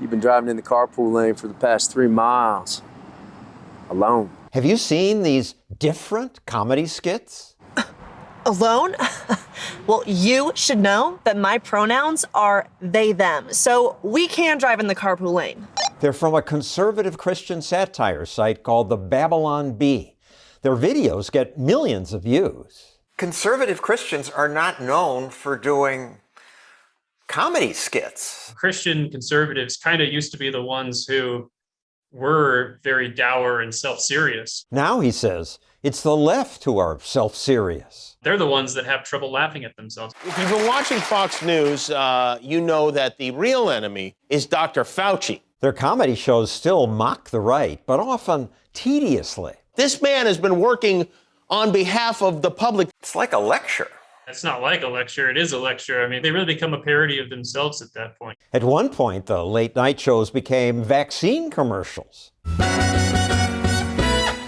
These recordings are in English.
You've been driving in the carpool lane for the past three miles. Alone. Have you seen these different comedy skits? Alone? well, you should know that my pronouns are they, them. So we can drive in the carpool lane. They're from a conservative Christian satire site called the Babylon Bee. Their videos get millions of views. Conservative Christians are not known for doing comedy skits. Christian conservatives kind of used to be the ones who were very dour and self-serious. Now, he says, it's the left who are self-serious. They're the ones that have trouble laughing at themselves. If you've been watching Fox News, uh, you know that the real enemy is Dr. Fauci. Their comedy shows still mock the right, but often tediously. This man has been working on behalf of the public. It's like a lecture. It's not like a lecture, it is a lecture. I mean, they really become a parody of themselves at that point. At one point, the late night shows became vaccine commercials.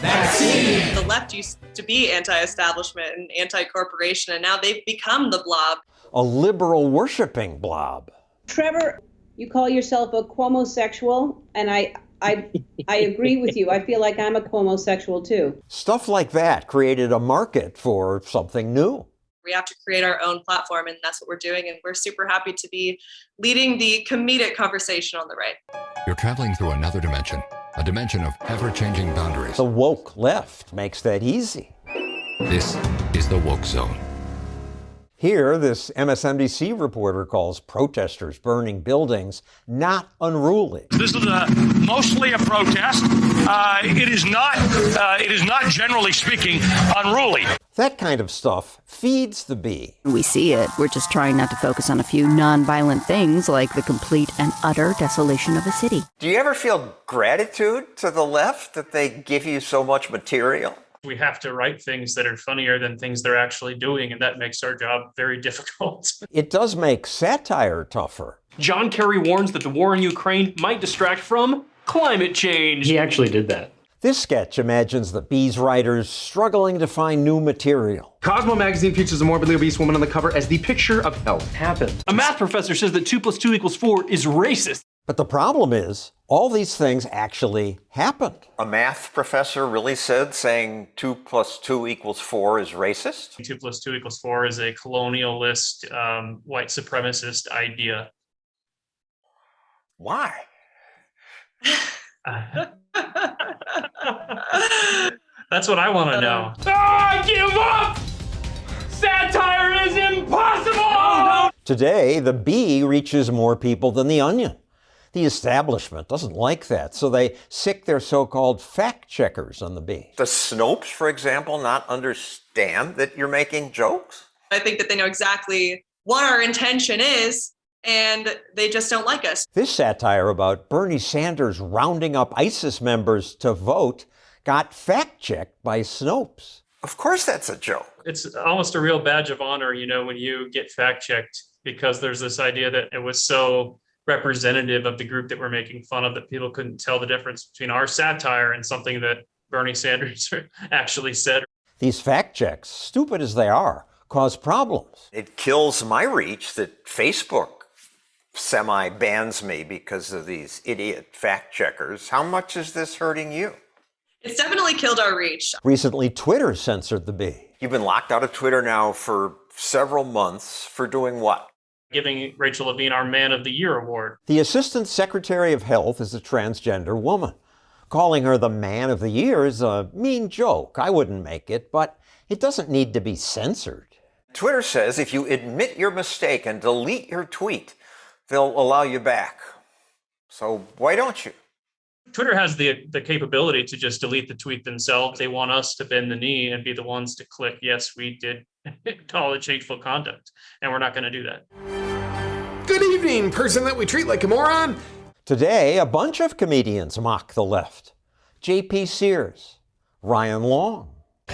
Vaccine! The left used to be anti-establishment and anti-corporation, and now they've become the blob. A liberal worshiping blob. Trevor, you call yourself a Cuomo-sexual, and I, I, I agree with you. I feel like I'm a Cuomo-sexual too. Stuff like that created a market for something new. We have to create our own platform, and that's what we're doing. And we're super happy to be leading the comedic conversation on the right. You're traveling through another dimension, a dimension of ever-changing boundaries. The woke left makes that easy. This is the Woke Zone. Here, this MSNBC reporter calls protesters burning buildings not unruly. This is a, mostly a protest. Uh, it is not. Uh, it is not, generally speaking, unruly. That kind of stuff feeds the bee. We see it. We're just trying not to focus on a few nonviolent things like the complete and utter desolation of a city. Do you ever feel gratitude to the left that they give you so much material? We have to write things that are funnier than things they're actually doing, and that makes our job very difficult. it does make satire tougher. John Kerry warns that the war in Ukraine might distract from climate change. He actually did that. This sketch imagines the Bee's writers struggling to find new material. Cosmo magazine features a morbidly obese woman on the cover as the picture of health happened. A math professor says that 2 plus 2 equals 4 is racist. But the problem is, all these things actually happened. A math professor really said saying 2 plus 2 equals 4 is racist? 2 plus 2 equals 4 is a colonialist, um, white supremacist idea. Why? Uh, that's what I want to know. Oh, I give up! Satire is impossible! Today, the bee reaches more people than the onion. The establishment doesn't like that, so they sic their so-called fact checkers on the bee. The Snopes, for example, not understand that you're making jokes? I think that they know exactly what our intention is, and they just don't like us. This satire about Bernie Sanders rounding up ISIS members to vote got fact-checked by Snopes. Of course that's a joke. It's almost a real badge of honor, you know, when you get fact-checked, because there's this idea that it was so representative of the group that we're making fun of that people couldn't tell the difference between our satire and something that Bernie Sanders actually said. These fact checks, stupid as they are, cause problems. It kills my reach that Facebook semi bans me because of these idiot fact checkers. How much is this hurting you? It's definitely killed our reach. Recently, Twitter censored the bee. You've been locked out of Twitter now for several months for doing what? giving Rachel Levine our Man of the Year award. The Assistant Secretary of Health is a transgender woman. Calling her the Man of the Year is a mean joke. I wouldn't make it, but it doesn't need to be censored. Twitter says if you admit your mistake and delete your tweet, they'll allow you back. So why don't you? Twitter has the the capability to just delete the tweet themselves. They want us to bend the knee and be the ones to click, yes, we did acknowledge hateful conduct, and we're not going to do that. Good evening, person that we treat like a moron. Today, a bunch of comedians mock the left. J.P. Sears, Ryan Long.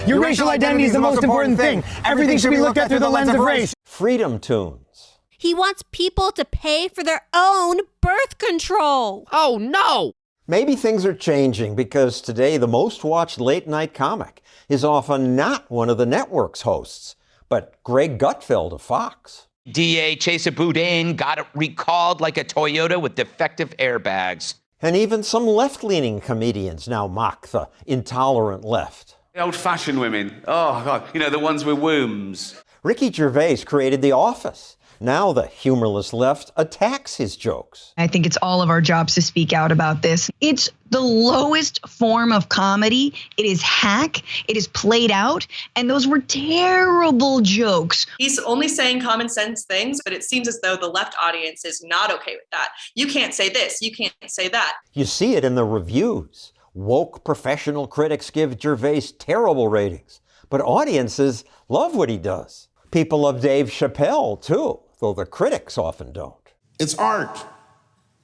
Your racial identity is the most important thing. Everything should be looked at through the lens of race. Freedom Toons. He wants people to pay for their own birth control. Oh, no! Maybe things are changing because today the most watched late night comic is often not one of the network's hosts, but Greg Gutfeld of Fox. DA Chesa Boudin got recalled like a Toyota with defective airbags. And even some left leaning comedians now mock the intolerant left. The old fashioned women. Oh, God. You know, the ones with wombs. Ricky Gervais created The Office. Now the humorless left attacks his jokes. I think it's all of our jobs to speak out about this. It's the lowest form of comedy. It is hack, it is played out, and those were terrible jokes. He's only saying common sense things, but it seems as though the left audience is not okay with that. You can't say this, you can't say that. You see it in the reviews. Woke professional critics give Gervais terrible ratings, but audiences love what he does. People love Dave Chappelle, too, though the critics often don't. It's art.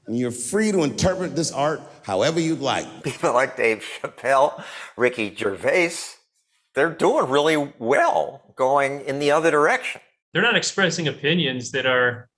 And you're free to interpret this art however you'd like. People like Dave Chappelle, Ricky Gervais, they're doing really well going in the other direction. They're not expressing opinions that are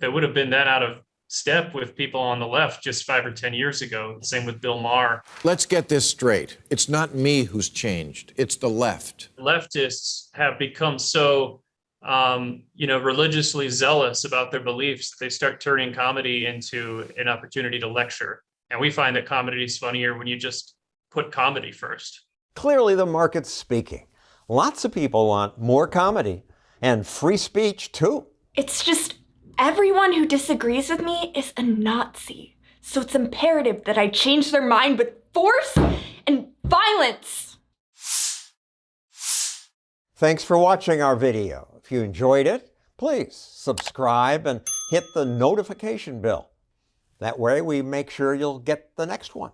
that would have been that out of step with people on the left just five or 10 years ago. Same with Bill Maher. Let's get this straight. It's not me who's changed, it's the left. Leftists have become so um, you know, religiously zealous about their beliefs, they start turning comedy into an opportunity to lecture. And we find that comedy is funnier when you just put comedy first. Clearly, the market's speaking. Lots of people want more comedy and free speech, too. It's just everyone who disagrees with me is a Nazi. So it's imperative that I change their mind with force and violence. Thanks for watching our video. If you enjoyed it, please subscribe and hit the notification bell. That way we make sure you'll get the next one.